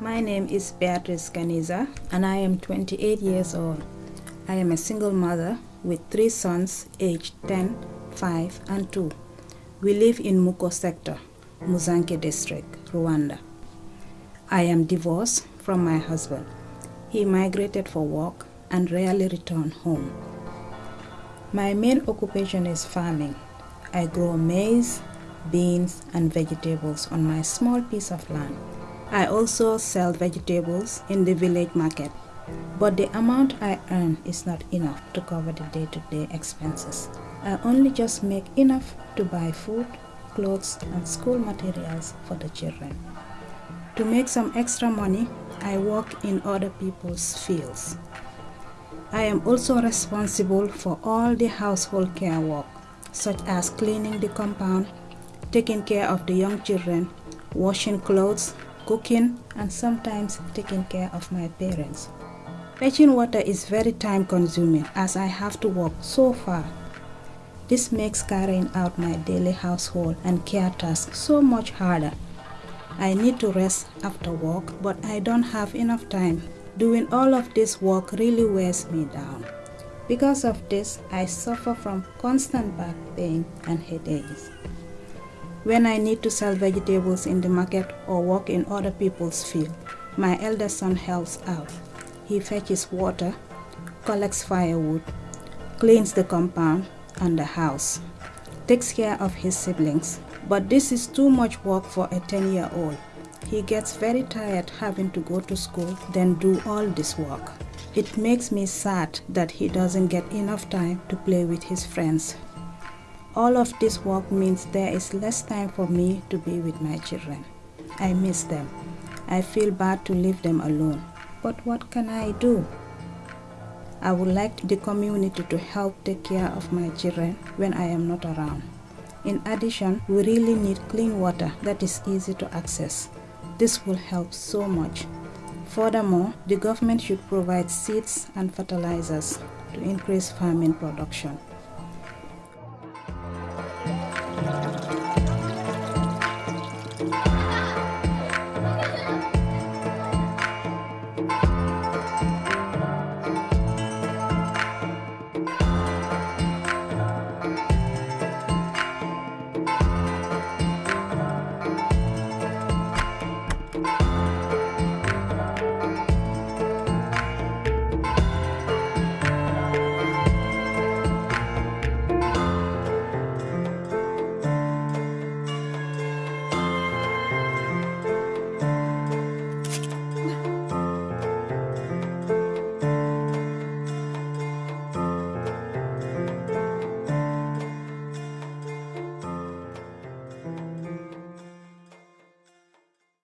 My name is Beatrice Caniza and I am 28 years old. I am a single mother with three sons aged 10, 5 and 2. We live in Muko sector, Musanze district, Rwanda. I am divorced from my husband. He migrated for work and rarely returned home. My main occupation is farming. I grow maize, beans, and vegetables on my small piece of land. I also sell vegetables in the village market, but the amount I earn is not enough to cover the day to day expenses. I only just make enough to buy food, clothes, and school materials for the children. To make some extra money, I work in other people's fields. I am also responsible for all the household care work, such as cleaning the compound, taking care of the young children, washing clothes, cooking, and sometimes taking care of my parents. Fetching water is very time consuming as I have to walk so far. This makes carrying out my daily household and care tasks so much harder. I need to rest after work, but I don't have enough time Doing all of this work really wears me down. Because of this, I suffer from constant back pain and headaches. When I need to sell vegetables in the market or work in other people's field, my elder son helps out. He fetches water, collects firewood, cleans the compound and the house, takes care of his siblings. But this is too much work for a 10 year old. He gets very tired having to go to school, then do all this work. It makes me sad that he doesn't get enough time to play with his friends. All of this work means there is less time for me to be with my children. I miss them. I feel bad to leave them alone. But what can I do? I would like the community to help take care of my children when I am not around. In addition, we really need clean water that is easy to access. This will help so much. Furthermore, the government should provide seeds and fertilizers to increase farming production.